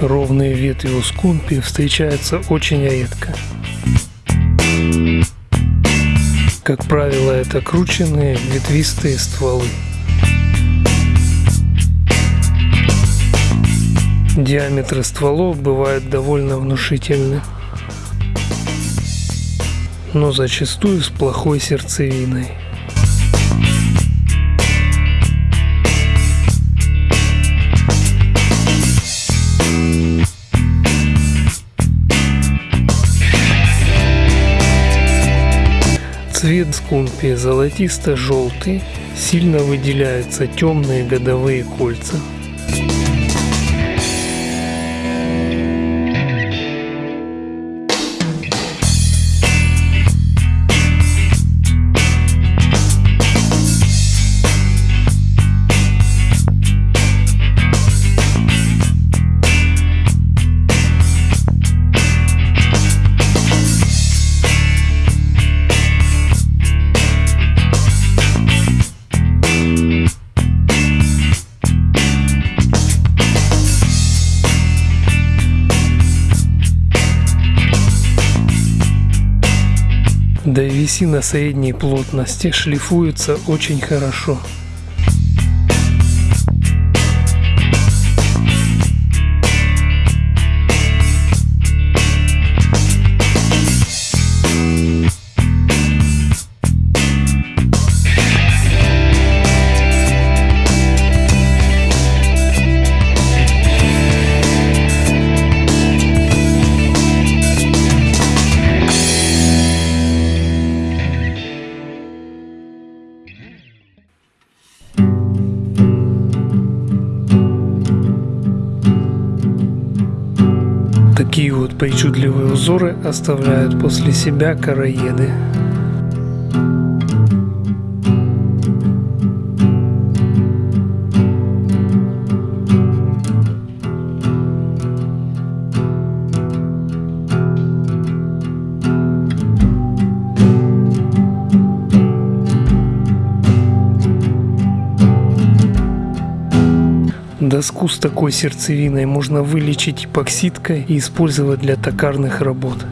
головные ветви у скумпи встречаются очень редко. Как правило, это крученные ветвистые стволы. Диаметры стволов бывают довольно внушительны, но зачастую с плохой сердцевиной. Цвет скумпи золотисто-желтый, сильно выделяются темные годовые кольца. Древесина средней плотности шлифуется очень хорошо. Такие вот причудливые узоры оставляют после себя короеды. Доску с такой сердцевиной можно вылечить эпоксидкой и использовать для токарных работ.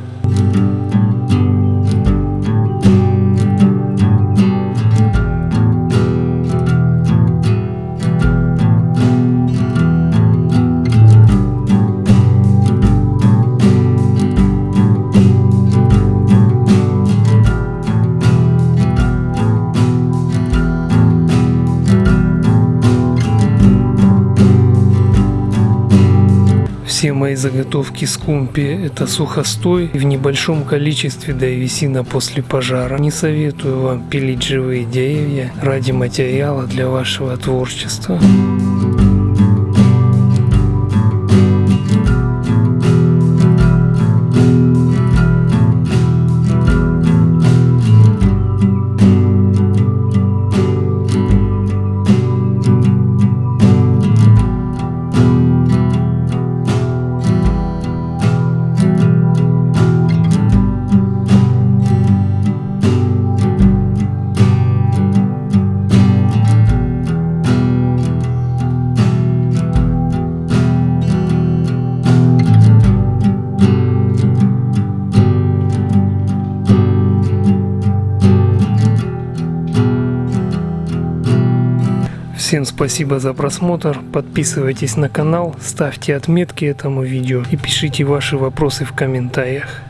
Все мои заготовки скумпи – это сухостой и в небольшом количестве древесина после пожара. Не советую вам пилить живые деревья ради материала для вашего творчества. Всем спасибо за просмотр, подписывайтесь на канал, ставьте отметки этому видео и пишите ваши вопросы в комментариях.